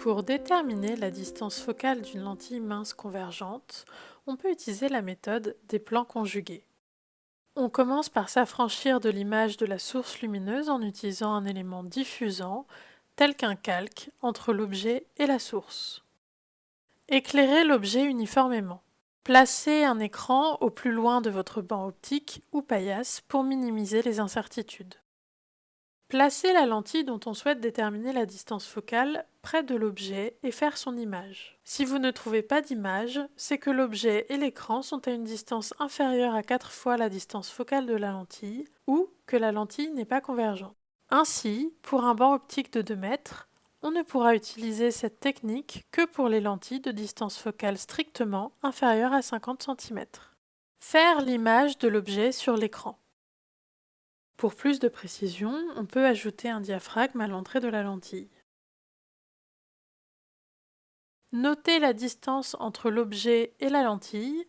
Pour déterminer la distance focale d'une lentille mince convergente, on peut utiliser la méthode des plans conjugués. On commence par s'affranchir de l'image de la source lumineuse en utilisant un élément diffusant, tel qu'un calque, entre l'objet et la source. Éclairez l'objet uniformément. Placez un écran au plus loin de votre banc optique ou paillasse pour minimiser les incertitudes. Placez la lentille dont on souhaite déterminer la distance focale près de l'objet et faire son image. Si vous ne trouvez pas d'image, c'est que l'objet et l'écran sont à une distance inférieure à 4 fois la distance focale de la lentille ou que la lentille n'est pas convergente. Ainsi, pour un banc optique de 2 mètres, on ne pourra utiliser cette technique que pour les lentilles de distance focale strictement inférieure à 50 cm. Faire l'image de l'objet sur l'écran. Pour plus de précision, on peut ajouter un diaphragme à l'entrée de la lentille. Notez la distance entre l'objet et la lentille,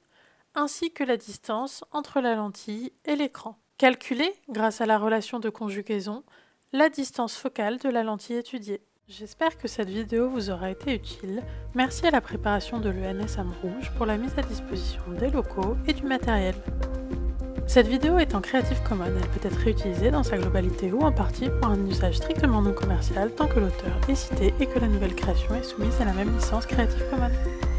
ainsi que la distance entre la lentille et l'écran. Calculez, grâce à la relation de conjugaison, la distance focale de la lentille étudiée. J'espère que cette vidéo vous aura été utile. Merci à la préparation de l'ENS Rouge pour la mise à disposition des locaux et du matériel. Cette vidéo est en Creative Commons, elle peut être réutilisée dans sa globalité ou en partie pour un usage strictement non commercial tant que l'auteur est cité et que la nouvelle création est soumise à la même licence Creative Commons.